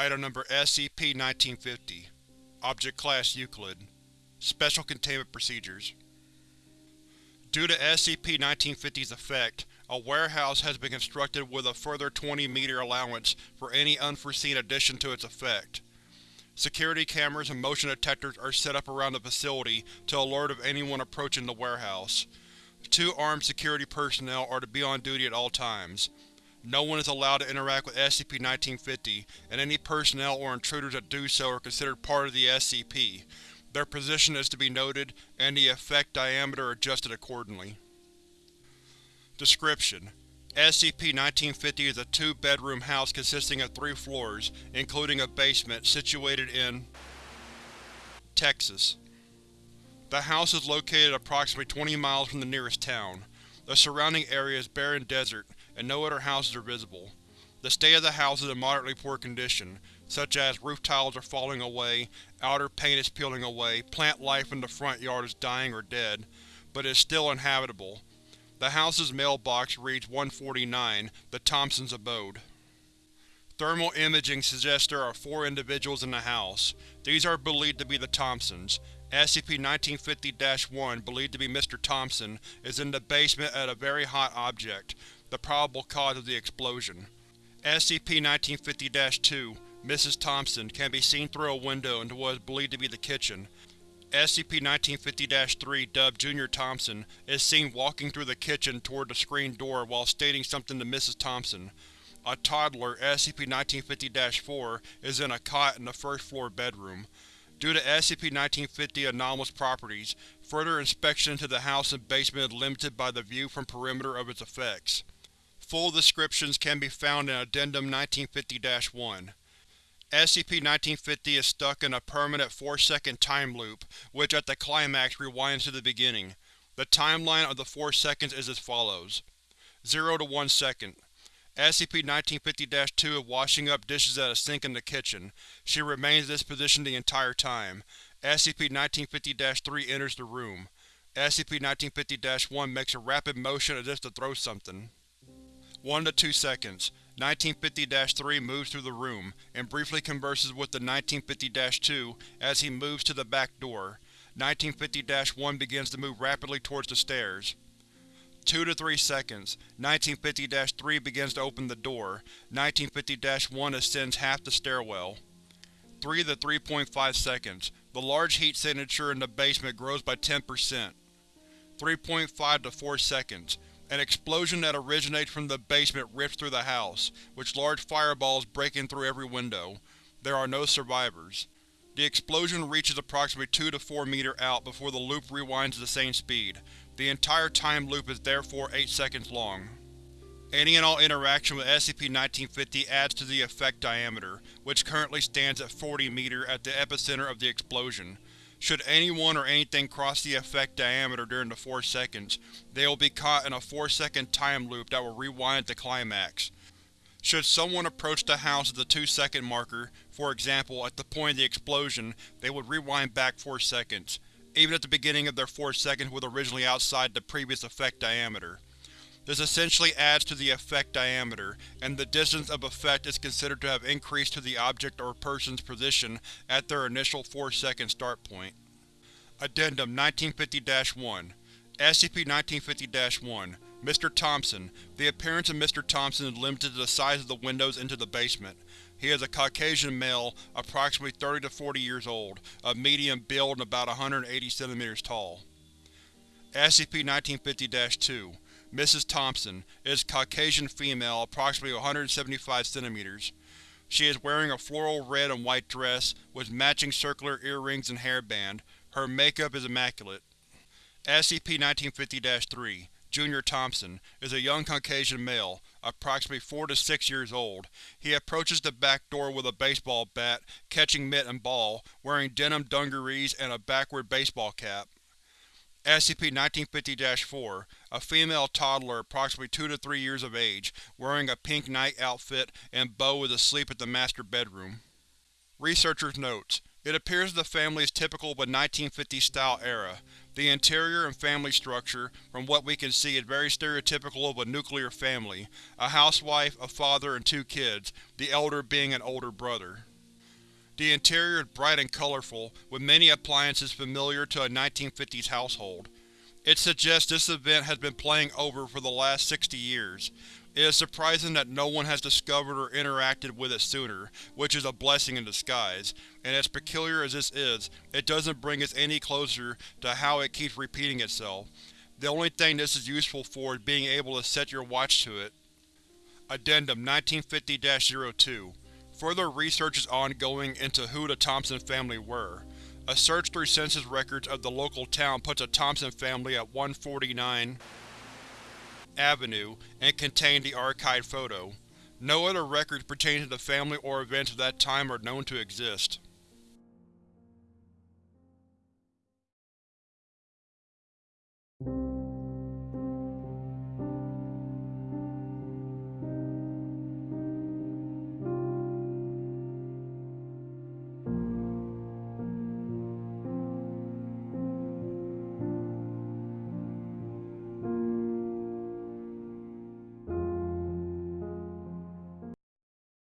Item Number SCP-1950 Object Class Euclid Special Containment Procedures Due to SCP-1950's effect, a warehouse has been constructed with a further 20-meter allowance for any unforeseen addition to its effect. Security cameras and motion detectors are set up around the facility to alert of anyone approaching the warehouse. Two armed security personnel are to be on duty at all times. No one is allowed to interact with SCP-1950, and any personnel or intruders that do so are considered part of the SCP. Their position is to be noted, and the effect diameter adjusted accordingly. Description: SCP-1950 is a two-bedroom house consisting of three floors, including a basement, situated in Texas. The house is located approximately 20 miles from the nearest town. The surrounding area is barren desert, and no other houses are visible. The state of the house is in moderately poor condition, such as roof tiles are falling away, outer paint is peeling away, plant life in the front yard is dying or dead, but is still inhabitable. The house's mailbox reads 149, the Thompsons' abode. Thermal imaging suggests there are four individuals in the house. These are believed to be the Thompsons. SCP-1950-1, believed to be Mr. Thompson, is in the basement at a very hot object, the probable cause of the explosion. SCP-1950-2, Mrs. Thompson, can be seen through a window into what is believed to be the kitchen. SCP-1950-3, dubbed Junior Thompson, is seen walking through the kitchen toward the screen door while stating something to Mrs. Thompson. A toddler, SCP-1950-4, is in a cot in the first-floor bedroom. Due to SCP-1950 anomalous properties, further inspection into the house and basement is limited by the view from perimeter of its effects. Full descriptions can be found in Addendum 1950-1. SCP-1950 is stuck in a permanent 4-second time loop, which at the climax rewinds to the beginning. The timeline of the 4 seconds is as follows. 0 to 1 second. SCP-1950-2 is washing up dishes at a sink in the kitchen. She remains in this position the entire time. SCP-1950-3 enters the room. SCP-1950-1 makes a rapid motion as if to throw something. 1 to 2 seconds. 1950-3 moves through the room, and briefly converses with the 1950-2 as he moves to the back door. 1950-1 begins to move rapidly towards the stairs. 2 to 3 seconds. 1950-3 begins to open the door. 1950-1 ascends half the stairwell. 3 to 3.5 seconds. The large heat signature in the basement grows by 10%. 3.5 to 4 seconds. An explosion that originates from the basement rips through the house, with large fireballs breaking through every window. There are no survivors. The explosion reaches approximately 2 to 4 meter out before the loop rewinds at the same speed. The entire time loop is therefore 8 seconds long. Any and all interaction with SCP-1950 adds to the effect diameter, which currently stands at 40 meter at the epicenter of the explosion. Should anyone or anything cross the effect diameter during the 4 seconds, they will be caught in a 4 second time loop that will rewind the climax. Should someone approach the house at the 2 second marker, for example at the point of the explosion, they would rewind back 4 seconds, even at the beginning of their 4 seconds was originally outside the previous effect diameter. This essentially adds to the effect diameter, and the distance of effect is considered to have increased to the object or person's position at their initial 4-second start point. Addendum 1950-1 SCP-1950-1 Mr. Thompson The appearance of Mr. Thompson is limited to the size of the windows into the basement. He is a Caucasian male, approximately 30 to 40 years old, of medium build and about 180 cm tall. SCP-1950-2 Mrs. Thompson is Caucasian female, approximately 175 cm. She is wearing a floral red and white dress, with matching circular earrings and hairband. Her makeup is immaculate. SCP-1950-3 Junior Thompson is a young Caucasian male, approximately 4 to 6 years old. He approaches the back door with a baseball bat, catching mitt and ball, wearing denim dungarees and a backward baseball cap. SCP-1950-4 A female toddler approximately 2 to 3 years of age, wearing a pink night outfit and bow is asleep at the master bedroom. Researchers' notes: It appears the family is typical of a 1950s-style era. The interior and family structure, from what we can see, is very stereotypical of a nuclear family, a housewife, a father, and two kids, the elder being an older brother. The interior is bright and colorful, with many appliances familiar to a 1950s household. It suggests this event has been playing over for the last 60 years. It is surprising that no one has discovered or interacted with it sooner, which is a blessing in disguise, and as peculiar as this is, it doesn't bring us any closer to how it keeps repeating itself. The only thing this is useful for is being able to set your watch to it. Addendum 1950-02 Further research is ongoing into who the Thompson family were. A search through census records of the local town puts a Thompson family at 149 Avenue and contained the archived photo. No other records pertaining to the family or events of that time are known to exist.